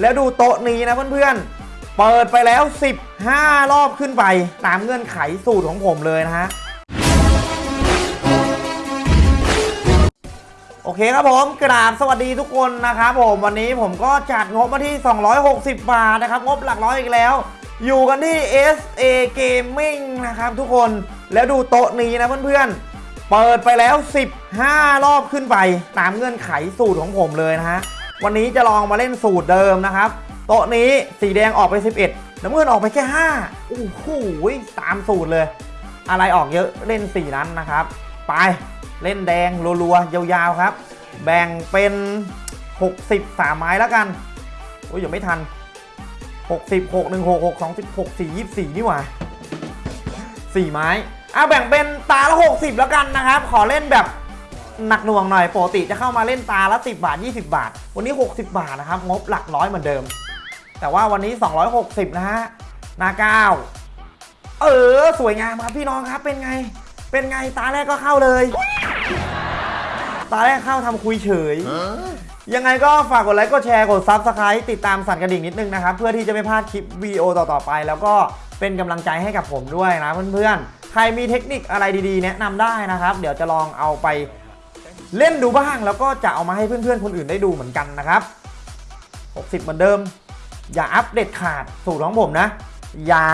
แล้วดูโต๊ะนี้นะเพื่อนๆ เปิดไปแล้ว 15 รอบขึ้นไป ตามเงื่อนไขสูตรของผมเลยนะฮะ โอเคครับผมกราบสวัสดีทุกคนนะครับผมวันนี้ผมก็จัดงบมาที่ 260 บาทนะครับ งบหลักร้อยอีกแล้ว อยู่กันที่ SA Gaming นะครับทุกคนแล้วดูโต๊ะนี้นะเพื่อนๆเปิดไปแล้ว 15 รอบขึ้นไป ตามเงื่อนไขสูตรของผมเลยนะฮะ วันนี้จะลองมาเล่นสูตรเดิมนะครับ โต๊ะนี้สีแดงออกไป 11น้ำเงินออกไปแค่5โอ้โหตามสูตรเลย อะไรออกเยอะเล่น4นั้นนะครับ ไปเล่นแดงรัวๆยาวๆครับ แบ่งเป็น 60 3ไม้แล้วกันโอ้ยยังไม่ทัน 60 6 1 6 6 2 6 4 24 นี่หว่า 4 ไม้อะแบ่งเป็นตาละ 60 แล้วกันนะครับ ขอเล่นแบบ หนักหน่วงหน่อยปกติจะเข้ามาเล่นตาละ 10 บาท 20 บาท วันนี้ 60 บาทนะครับ งบหลักร้อยเหมือนเดิม แต่ว่าวันนี้ 260 นะฮะนาเก้าเออ สวยงามครับพี่น้องครับเป็นไง เป็นไงตาแรกก็เข้าเลย ตาแรกเข้าทำคุยเฉยยังไงก็ฝากกดไลค์กดแชร์กด subscribe ติดตามสั่นกระดิ่งนิดนึงนะครับ เพื่อที่จะไม่พลาดคลิปวีดีโอต่อ ๆ ไป แล้วก็เป็นกำลังใจให้กับผมด้วยนะเพื่อนๆ ใครมีเทคนิคอะไรดีๆ แนะนำได้นะครับ เดี๋ยวจะลองเอาไป เล่นดูบ้างแล้วก็จะเอามาให้เพื่อนๆคนอื่นได้ดูเหมือนกันนะครับ 60 เหมือนเดิม อย่าอัปเดตขาดสูตรของผมนะ อย่า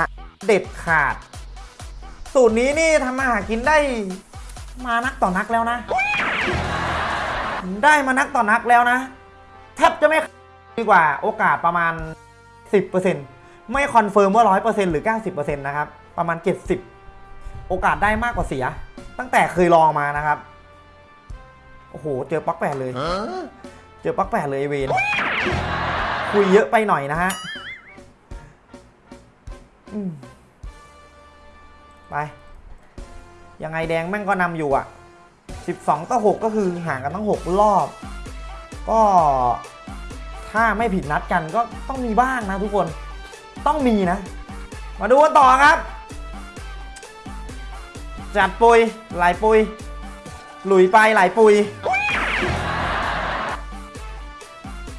เด็ดขาด สูตรนี้นี่ทำมาหากินได้มานักต่อนักแล้วนะ ได้มานักต่อนักแล้วนะแทบจะไม่ดีกว่าโอกาสประมาณ 10%ไม่ confirm ว่า 100%หรือ 90%นะครับ ประมาณ 70 โอกาสได้มากกว่าเสีย ตั้งแต่เคยลองมานะครับ โอ้โห เจอปลั๊กแปดเลย เจอปลั๊กแปดเลยไอ้เวนคุยเยอะไปหน่อยนะฮะอืมไป ยังไงแดงแม่งก็นำอยู่อะ 12 ต่อ 6 ก็คือห่างกันตั้ง 6 รอบ ก็ถ้าไม่ผิดนัดกันก็ต้องมีบ้างนะทุกคนต้องมีนะ มาดูกันต่อครับ จัดปุยไหลปุย หลุยไปหลายปุย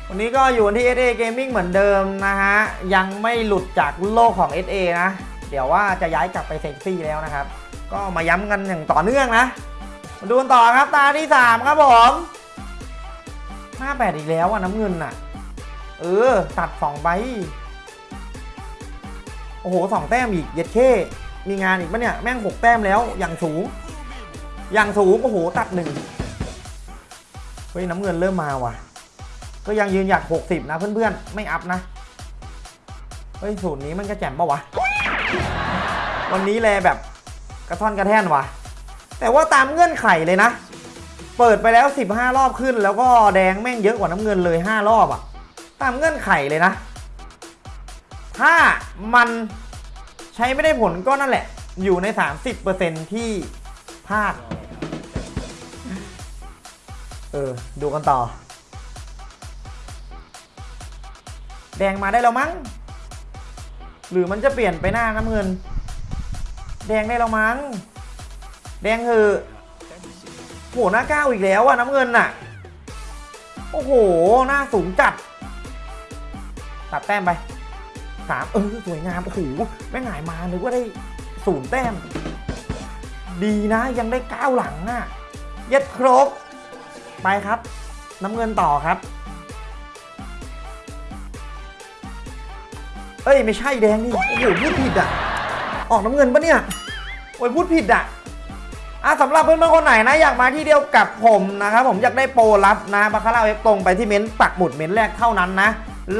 วันนี้ก็อยู่ที่ SA Gaming เหมือนเดิมนะฮะ ยังไม่หลุดจากโลกของ SA นะ เดี๋ยวว่าจะย้ายกลับไปเซ็กซี่แล้วนะครับ ก็มาย้ำกันอย่างต่อเนื่องนะ มาดูกันต่อครับตาที่ 3 ครับผมห้าแปดอีกแล้วอะน้ำเงินอะ เออ ตัด 2 ใบ โอ้โหสองแต้มอีก เย็ดเข้มีงานอีกปะเนี่ย แม่งหกแต้มแล้วอย่างสูง อย่างสูงโอ้โหตัดหนึ่งเฮ้ยน้ำเงินเริ่มมาว่ะ ก็ยังยืนหยัด60 นะเพื่อนๆ ไม่อัพนะ เฮ้ยสูตรนี้มันก็แจ่มปะวะ วันนี้แลแบบกระท่อนกระแท่นว่ะ แต่ว่าตามเงื่อนไขเลยนะ เปิดไปแล้ว 15 รอบขึ้น แล้วก็แดงแม่งเยอะกว่าน้ำเงินเลย 5 รอบอะ่ะตามเงื่อนไขเลยนะ ถ้ามันใช้ไม่ได้ผลก็นั่นแหละ อยู่ใน 30%ที่พลาด เออ ดูกันต่อ แดงมาได้แล้วมั้ง หรือมันจะเปลี่ยนไปหน้าน้ำเงิน แดงได้แล้วมั้ง แดงคือโหหน้าก้าอีกแล้วอะน้ำเงินน่ะ โอ้โห หน้าสูงจัด ตัดแต้มไปสามเออ สวยงาม โอ้โห แม่งหายมานึกว่าได้ศูนย์แต้ม ดีนะยังได้ก้าวหลังอะเย็ดครบ ไปครับ น้ำเงินต่อครับ เอ้ยไม่ใช่แดงนี่โอ้โหพูดผิดอะ ออกน้ำเงินปะเนี่ย โอ้ยพูดผิดอะอะสำหรับเพื่อนๆคนไหนนะอยากมาที่เดียวกับผมนะครับผมอยากได้โปรลับนะบาคาร่าเว็บตรงไปที่เม้นต์ปักหมุดเม้นต์แรกเท่านั้นนะ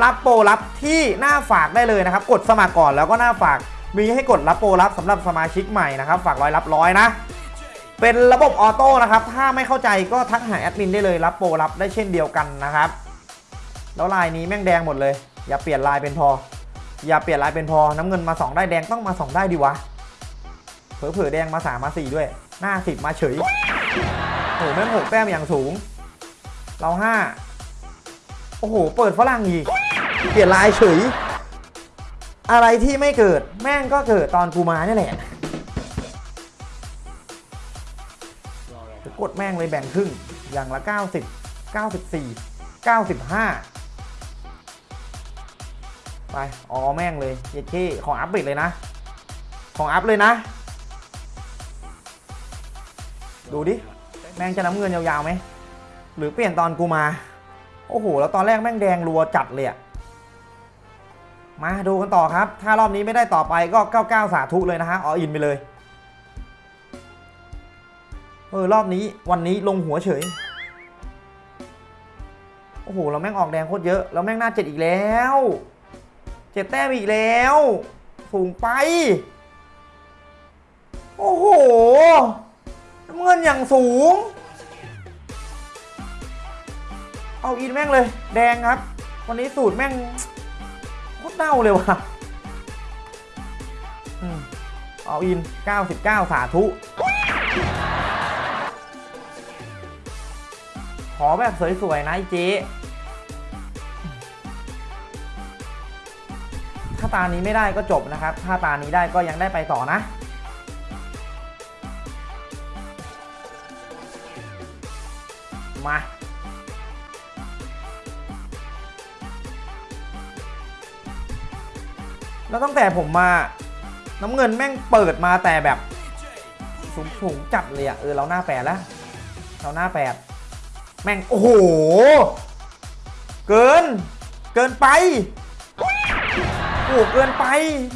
รับโปรลับที่หน้าฝากได้เลยนะครับ กดสมัครก่อนแล้วก็หน้าฝากมีให้กดรับโปรลับสำหรับสมาชิกใหม่นะครับ ฝากร้อยรับร้อยนะ เป็นระบบออโต้นะครับ ถ้าไม่เข้าใจก็ทักหาแอดมินได้เลยรับโปรลับได้เช่นเดียวกันนะครับ แล้วลายนี้แม่งแดงหมดเลย อย่าเปลี่ยนลายเป็นพอ อย่าเปลี่ยนลายเป็นพอ น้ำเงินมา 2 ได้แดงต้องมา 2 ได้ดีวะ เผลอๆแดงมา 3 มา 4 ด้วย หน้า 10 มาเฉยโอ้โหแม่งหกแต้มอย่างสูง เรา 5 โอ้โห เปิดฝรั่งอีก เปลี่ยนลายเฉย อะไรที่ไม่เกิดแม่งก็เกิดตอนกูมานี่แหละ กดแม่งเลยแบ่งครึ่ง อย่างละ 90 94 95 ไป อ๋อแม่งเลยเย็ดเข้ของอัพเบรเลยนะ ของอัพเลยนะ ดูดิ แม่งจะน้ำเงินยาวๆไหม หรือเปลี่ยนตอนกูมา โอ้โห แล้วตอนแรกแม่งแดงรัวจัดเลยอะมาดูกันต่อครับ ถ้ารอบนี้ไม่ได้ต่อไปก็ 99 สาธุเลยนะฮะ ออินไปเลย เออรอบนี้วันนี้ลงหัวเฉย โอ้โห เราแม่งออกแดงโคตรเยอะแล้วแม่งหน้าเจ็ดอีกแล้วเจ็ดแต้มอีกแล้ว สูงไป โอ้โหน้ำเงินอย่างสูง เอาอินแม่งเลย แดงครับ วันนี้สูตรแม่งโคตรเน่าเลยว่ะอืมเอาอิน 99 สาธุ อแบบสวยๆนะไอ้เจ๊ถ้าตานี้ไม่ได้ก็จบนะครับ ถ้าตานี้ได้ก็ยังได้ไปต่อนะ มาแล้วตั้งแต่ผมมาน้ำเงินแม่งเปิดมาแต่แบบสูงสูงจัดเลยอะเออเราหน้าแปดแล้ว เราหน้าแปด แม่ง โอ้โห เกิน เกินไป โอ้โหเกินไป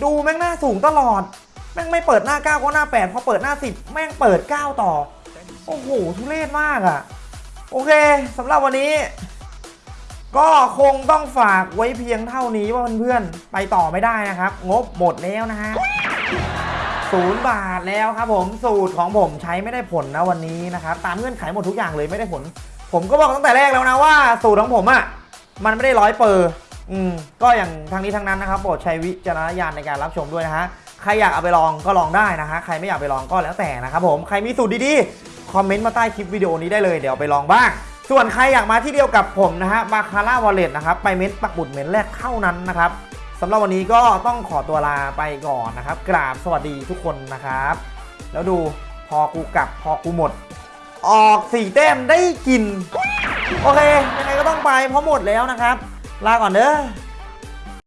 ดูแม่งหน้าสูงตลอด แม่งไม่เปิดหน้า 9 ก็หน้า 8 พอเปิดหน้า 10 แม่งเปิด 9 ต่อ โอ้โห ทุเรศมากอะ่ะ โอเคสำหรับวันนี้ ก็คงต้องฝากไว้เพียงเท่านี้ว่าเพื่อนๆ ไปต่อไม่ได้นะครับ งบหมดแล้วนะฮะศูนย์บาทแล้วครับผมสูตรของผมใช้ไม่ได้ผลนะวันนี้นะครับ ตามเงื่อนไขหมดทุกอย่างเลยไม่ได้ผล ผมก็บอกตั้งแต่แรกแล้วนะว่าสูตรของผมอะ่ะมันไม่ได้ร้อยเปอร์อืมก็อย่างทางนี้ทางนั้นนะครับโปรดใช้วิจารณญาณในการรับชมด้วยนะฮะใครอยากเอาไปลองก็ลองได้นะฮะใครไม่อยากไปลองก็แล้วแต่นะครับผมใครมีสูตรดีๆคอมเมนต์มาใต้คลิปวิดีโอนี้ได้เลยเดี๋ยวไปลองบ้าง ส่วนใครอยากมาที่เดียวกับผมนะฮะบาคาร่าวอลเล็ตนะครับไปเม้นปักบุดเม้นแรกเท่านั้นนะครับสำหรับวันนี้ก็ต้องขอตัวลาไปก่อนนะครับ กราบสวัสดีทุกคนนะครับ แล้วดูพอกูกลับพอกูหมด ออกสี่แต้มได้กิน โอเค ยังไงก็ต้องไปเพราะหมดแล้วนะครับ ลาก่อนเด้อ